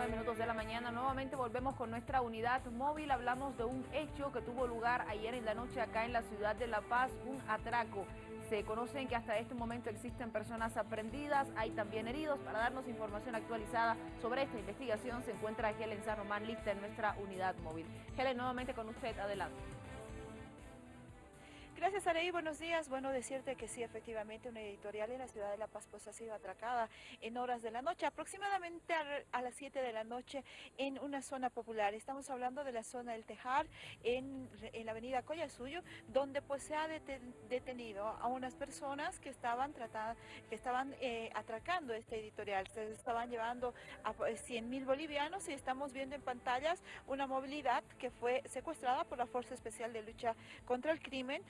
9 minutos de la mañana. Nuevamente volvemos con nuestra unidad móvil. Hablamos de un hecho que tuvo lugar ayer en la noche acá en la ciudad de La Paz, un atraco. Se conocen que hasta este momento existen personas aprendidas, hay también heridos. Para darnos información actualizada sobre esta investigación se encuentra Helen San Román lista en nuestra unidad móvil. Helen, nuevamente con usted, adelante. Gracias, Arey. Buenos días. Bueno, decirte que sí, efectivamente, una editorial en la ciudad de La Paz pues, ha sido atracada en horas de la noche, aproximadamente a, las 7 de la noche en una zona popular. Estamos hablando de la zona del Tejar, en, la avenida Collasuyo, donde pues se ha detenido a unas personas que estaban tratando, que estaban eh, atracando este editorial. Se estaban llevando a 100 pues, mil bolivianos y estamos viendo en pantallas una movilidad que fue secuestrada por la Fuerza Especial de Lucha contra el Crimen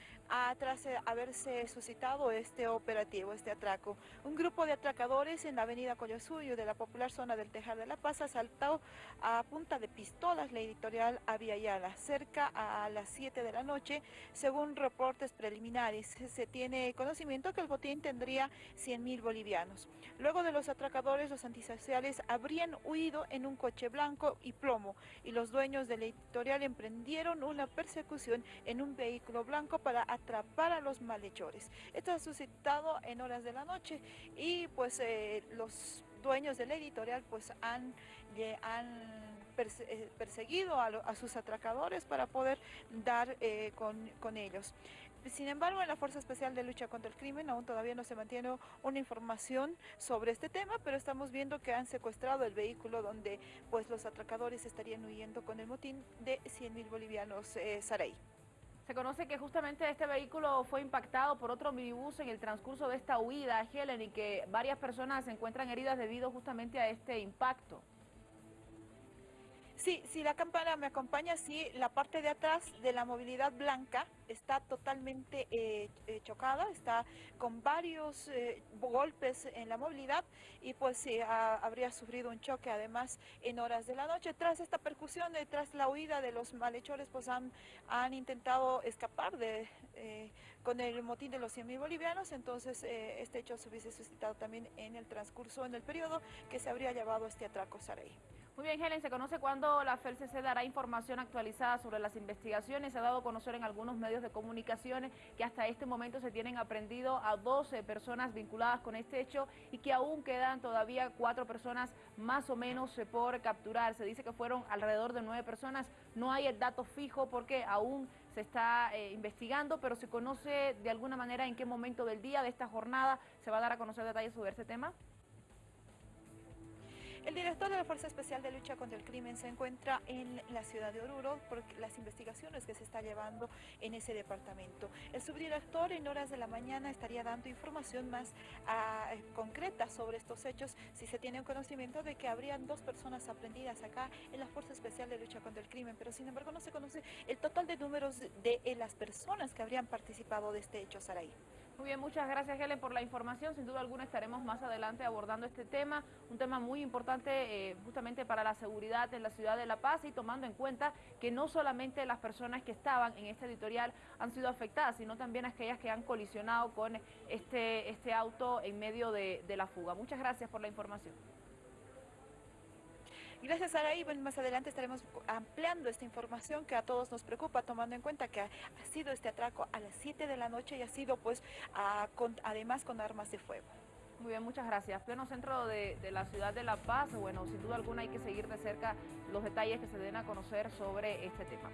tras haberse suscitado este operativo, este atraco. Un grupo de atracadores en la avenida Collasuyo de la popular zona del Tejar de la Paz asaltó a punta de pistolas la editorial Aviala cerca a las 7 de la noche. Según reportes preliminares, se tiene conocimiento que el botín tendría 100 mil bolivianos. Luego de los atracadores, los antisociales habrían huido en un coche blanco y plomo y los dueños de la editorial emprendieron una persecución en un vehículo blanco para atrapar a los malhechores. Esto ha suscitado en horas de la noche y pues eh, los dueños de la editorial pues han, eh, perseguido a, sus atracadores para poder dar eh, con, con, ellos. Sin embargo, en la Fuerza Especial de Lucha contra el Crimen aún todavía no se mantiene una información sobre este tema, pero estamos viendo que han secuestrado el vehículo donde pues los atracadores estarían huyendo con el motín de 100 mil bolivianos eh, Saray. Se conoce que justamente este vehículo fue impactado por otro minibús en el transcurso de esta huida, Helen, y que varias personas se encuentran heridas debido justamente a este impacto. Sí, si la cámara me acompaña, sí, la parte de atrás de la movilidad blanca está totalmente eh, eh, chocada, está con varios eh, golpes en la movilidad y pues sí, habría sufrido un choque además en horas de la noche. Tras esta percusión, tras la huida de los malhechores, pues han, han intentado escapar con el motín de los 100 mil bolivianos, entonces este hecho se hubiese suscitado también en el transcurso, en el periodo que se habría llevado este atraco Saray. Muy bien, Helen, ¿se conoce cuándo la FELCC dará información actualizada sobre las investigaciones? Se ha dado a conocer en algunos medios de comunicaciones que hasta este momento se tienen aprendido a 12 personas vinculadas con este hecho y que aún quedan todavía cuatro personas más o menos por capturar. Se dice que fueron alrededor de nueve personas. No hay el dato fijo porque aún se está eh, investigando, pero se conoce de alguna manera en qué momento del día de esta jornada se va a dar a conocer detalles sobre este tema. El director de la Fuerza Especial de Lucha contra el Crimen se encuentra en la ciudad de Oruro por las investigaciones que se está llevando en ese departamento. El subdirector en horas de la mañana estaría dando información más ah, concreta sobre estos hechos si se tiene un conocimiento de que habrían dos personas aprendidas acá en la Fuerza Especial de Lucha contra el Crimen, pero sin embargo no se conoce el total de números de, las personas que habrían participado de este hecho, Saraí. Muy bien, muchas gracias Helen por la información. Sin duda alguna estaremos más adelante abordando este tema, un tema muy importante eh, justamente para la seguridad en la ciudad de La Paz y tomando en cuenta que no solamente las personas que estaban en este editorial han sido afectadas, sino también aquellas que han colisionado con este, este auto en medio de, de la fuga. Muchas gracias por la información. Gracias, Araí. Bueno, más adelante estaremos ampliando esta información que a todos nos preocupa, tomando en cuenta que ha, sido este atraco a las 7 de la noche y ha sido, pues, además con armas de fuego. Muy bien, muchas gracias. Pleno centro de, de, la ciudad de La Paz, bueno, sin duda alguna hay que seguir de cerca los detalles que se den a conocer sobre este tema.